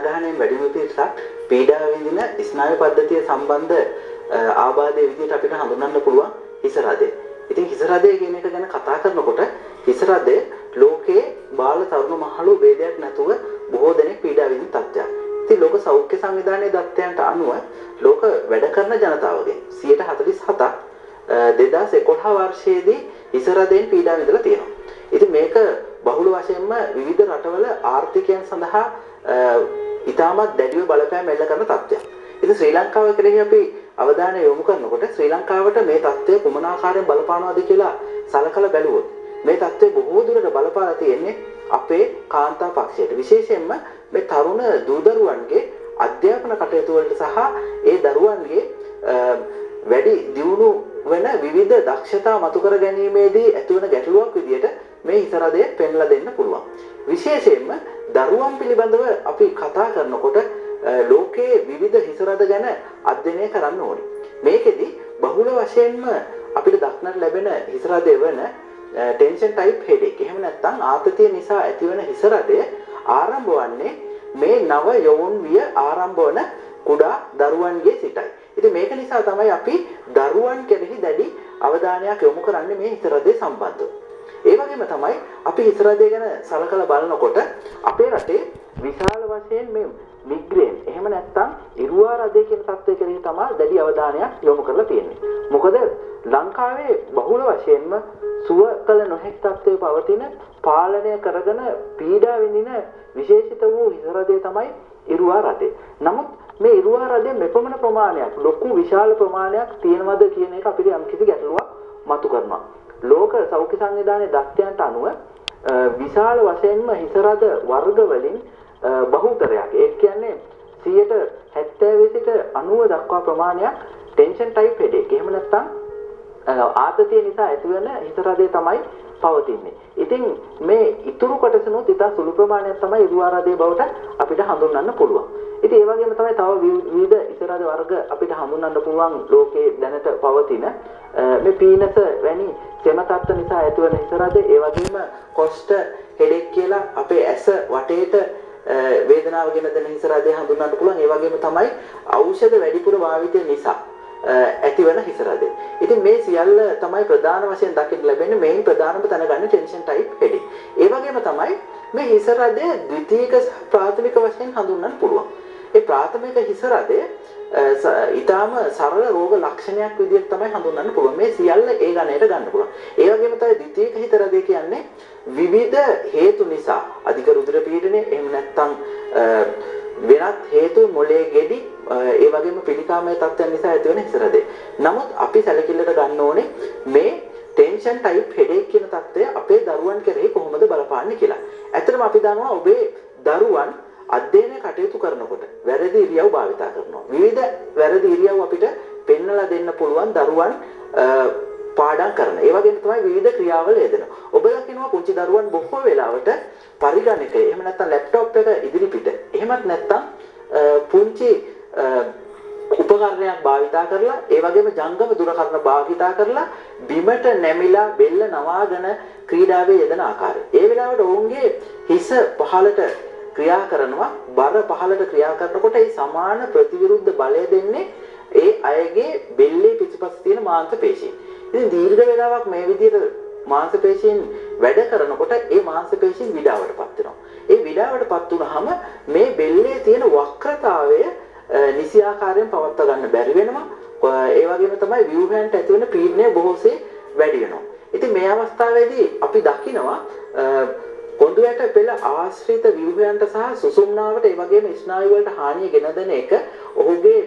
ජනගහනයෙන් වැඩි පිරිසක් පීඩා විඳින ස්නායු පද්ධතිය සම්බන්ධ ආබාධයේ විදිහට අපිට හඳුන්වන්න පුළුවන් හිස රදය. ඉතින් හිස රදය කියන එක ගැන කතා කරනකොට හිස රදය ලෝකයේ බාල තරුණ මහලු ભેදයක් නැතුව බොහෝ දෙනෙක් පීඩා විඳින තත්ත්වයක්. ඉතින් ලෝක සෞඛ්‍ය සංවිධානයේ දත්තයන්ට අනුව ලෝක වැඩ කරන ජනතාවගෙන් 147ක් 2011 වර්ෂයේදී හිස රදයෙන් පීඩා විඳලා තියෙනවා. ඉතින් මේක බහුල වශයෙන්ම විවිධ රටවල ආර්ථිකයන් සඳහා ඉතාමත් දැඩිව බලපෑම් එල්ල කරන තත්ත්වයක්. ඉතින් ශ්‍රී ලංකාව කෙරෙහි අපි අවධානය යොමු කරනකොට ශ්‍රී ලංකාවට මේ தත්ත්වය කුමන ආකාරයෙන් බලපානවද කියලා සලකලා බැලුවොත් මේ தත්ත්වය බොහෝ දුරට බලපාලා තියෙන්නේ අපේ කාන්තා පක්ෂයට. විශේෂයෙන්ම මේ තරුණ දූදරුවන්ගේ අධ්‍යාපන කටයුතු වලට සහ ඒ දරුවන්ගේ වැඩි දියුණු වෙන විවිධ දක්ෂතා මතු කර ගැනීමේදී ඇතිවන ගැටලුවක් විදියට මේ හිතරදය පෙන්ලා දෙන්න පුළුවන්. විශේෂයෙන්ම දරුවන් පිළිබඳව අපි කතා කරනකොට ලෝකයේ විවිධ හිසරද ගැන අධ්‍යයනය කරන්න ඕනේ. මේකෙදි බහුල වශයෙන්ම අපිට දක්නට ලැබෙන හිසරදය වන ටෙන්ෂන් ටයිප් හෙඩේක්. එහෙම නැත්නම් ආතතිය නිසා ඇතිවන හිසරදය ආරම්භ වන්නේ මේ නව යොවුන් විය ආරම්භ වන කුඩා දරුවන්ගේ සිටයි. ඉතින් මේක නිසා තමයි අපි දරුවන් කෙරෙහි දැඩි අවධානයක් යොමු කරන්නේ මේ හිසරදේ සම්බන්ධව. ඒ වගේම තමයි අපි හිසරදේ ගැන සලකලා බලනකොට අපේ රටේ විශාල වශයෙන් මේ මිග්‍රේන් එහෙම නැත්නම් ඉරුවා රදේ කියන තත්ත්වය කෙරෙහි තමයි දැඩි අවධානයක් යොමු කරලා තියෙන්නේ. මොකද ලංකාවේ බහුල වශයෙන්ම සුව කළ නොහැකි තත්ත්වයේ පවතින පාලනය කරගෙන පීඩා විඳින විශේෂිත වූ හිසරදේ තමයි ඉරුවා රදේ. නමුත් මේ ඉරුවා රදේ මෙපමණ ප්‍රමාණයක් ලොකු විශාල ප්‍රමාණයක් තියෙනවද කියන එක අපිට යම්කිසි ගැටලුවක් මතු කරනවා. ලෝක සෞඛ්‍ය සංවිධානයේ දත්තයන්ට අනුව විශාල වශයෙන්ම හිසරද වර්ග වලින් බහුතරයක් ඒ කියන්නේ 70 සිට 90 දක්වා ප්‍රමාණයක් ටෙන්ෂන් ටයිප් හෙඩේක්. එහෙම නැත්නම් ආතතිය නිසා ඇතිවන හිසරදේ තමයි පවතින්නේ. ඉතින් මේ ඉතුරු කොටසනොත් ඉතා සුළු ප්‍රමාණයක් තමයි ඉරුවාරදේ බවට අපිට හඳුන්වන්න පුළුවන්. ඉතින් ඒ වගේම තමයි තව විවිධ ඉසරද වර්ග අපිට හඳුන්වන්න පුළුවන් ලෝකයේ දැනට පවතින මේ පීනස වැනි සෙම තත්ත්ව නිසා ඇතිවන ඉසරද ඒ වගේම කොස්ට හෙඩෙක් කියලා අපේ ඇස වටේට වේදනාව ගෙන දෙන හිසරදේ හඳුන්වන්න පුළුවන්. ඒ වගේම තමයි ඖෂධ වැඩිපුර භාවිතය නිසා ඇතිවන හිසරද. ඉතින් මේ සියල්ල තමයි ප්‍රධාන වශයෙන් දකින්න ලැබෙන්නේ මේන් ප්‍රධානම තැනගන්න ටෙන්ෂන් ටයිප් හෙඩේ. ඒ වගේම තමයි මේ හිසරදය ද්විතීයික ප්‍රාථමික වශයෙන් හඳුන්වන්න පුළුවන්. ඒ ප්‍රාථමික හිසරදය ඊටාම සරල රෝග ලක්ෂණයක් විදිහට තමයි හඳුන්වන්න පුළුවන්. මේ සියල්ල ඒ ගණයට ගන්න පුළුවන්. ඒ වගේම තමයි ද්විතීයික හිසරදය කියන්නේ විවිධ හේතු නිසා අධික රුධිර පීඩනය එහෙම නැත්නම් වෙනත් හේතු මොලේ ගෙඩි ඒ වගේම පිළිකාමය තත්ත්වයන් නිසා ඇතිවන හිසරදේ. නමුත් අපි සැලකිල්ලට ගන්න ඕනේ මේ ටෙන්ෂන් ටයිප් හෙඩේක් කියන තත්ත්වය අපේ දරුවන් කෙරෙහි කොහොමද බලපාන්නේ කියලා. ඇත්තටම අපි දන්නවා ඔබේ දරුවන් අධ්‍යයනය කටයුතු කරනකොට වැරදි ඉරියව් භාවිතා කරනවා. විවිධ වැරදි ඉරියව් අපිට පෙන්වලා දෙන්න පුළුවන් දරුවන් පාඩම් කරන. ඒ වගේම තමයි විවිධ ක්‍රියාවල යෙදෙනවා. ඔබ දකිනවා පුංචි දරුවන් බොහෝ වෙලාවට පරිගණකය එහෙම නැත්නම් ලැප්ටොප් එක ඉදිරිපිට එහෙමත් නැත්නම් පුංචි උපකරණයක් භාවිතා කරලා ඒ වගේම ජංගම දුරකථන භාවිතා කරලා බිමට නැමිලා බෙල්ල නවාගෙන ක්‍රීඩාවේ යෙදෙන ආකාරය. ඒ වෙලාවට ඔවුන්ගේ හිස පහළට ක්‍රියා කරනවා බර පහළට ක්‍රියා කරනකොට ඒ සමාන ප්‍රතිවිරුද්ධ බලය දෙන්නේ ඒ අයගේ බෙල්ලේ පිටිපස්ස තියෙන මාංශ පේශීන්. ඉතින් දීර්ඝ වේලාවක් මේ විදිහට මාංශ පේශීන් වැඩ කරනකොට ඒ මාංශ පේශීන් විඩාවටපත් වෙනවා. ඒ විඩාවටපත් වුනහම මේ බෙල්ලේ තියෙන වක්‍රතාවය නිසි ආකාරයෙන් පවත්වා ගන්න බැරි වෙනවා. ඒ වගේම තමයි ව්‍යුහයන්ට ඇති වෙන පීඩනය බොහෝසේ වැඩි වෙනවා. ඉතින් මේ අවස්ථාවේදී අපි දකිනවා කොඳුයට පෙළ ආශ්‍රිත ව්‍යුහයන්ට සහ සුසුම්නාවට ඒ වගේම ස්නායු වලට හානිය ගෙන දෙන එක ඔහුගේ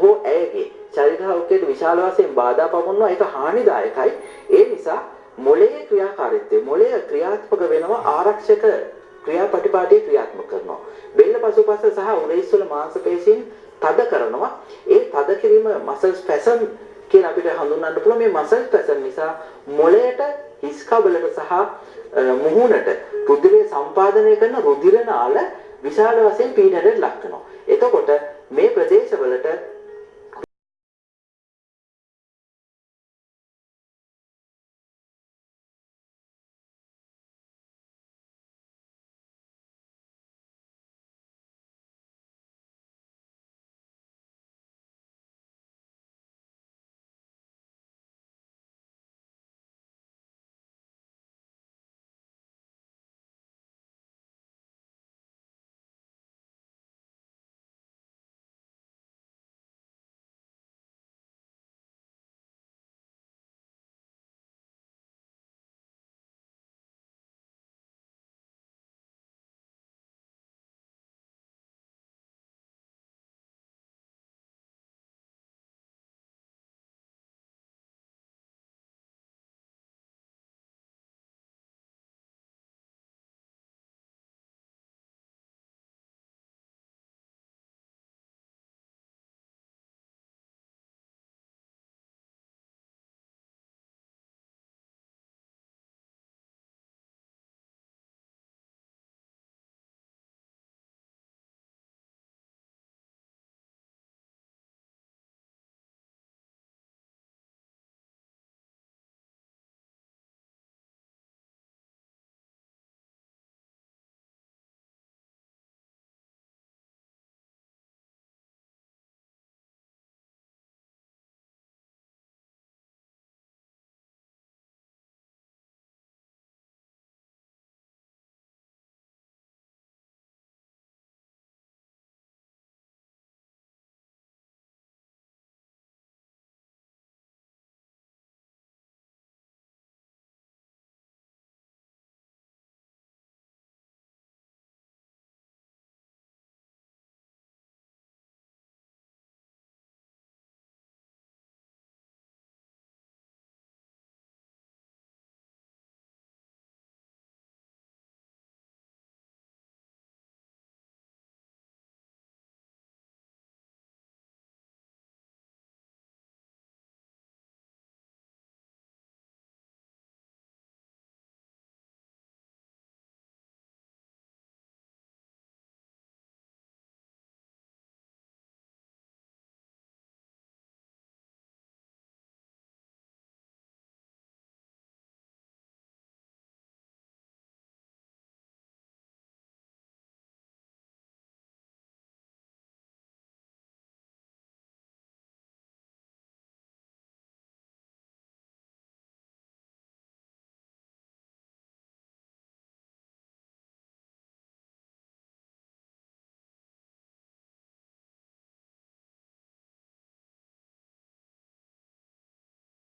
හෝ ඇයගේ ශරීර සෞඛ්‍යයට විශාල වශයෙන් බාධා පවන්නවා ඒක හානිදායකයි. ඒ නිසා මොළයේ ක්‍රියාකාරීත්වය මොළය ක්‍රියාත්මක වෙනවා ආරක්ෂක ක්‍රියාපටිපාටිය ක්‍රියාත්මක කරනවා. බෙල්ල පසුපස සහ උරහිස්වල මාංශ පේශීන් තද කරනවා. ඒ තද කිරීම මසල් ස්පැසම් කියලා අපිට හඳුන්වන්න පුළුවන් මේ මසල් ස්පැසම් නිසා මොළයට හිස් කබලට සහ මුහුණට රුධිරය සම්පාදනය කරන රුධිර නාල විශාල වශයෙන් පීඩනයට ලක් වෙනවා. එතකොට මේ ප්‍රදේශවලට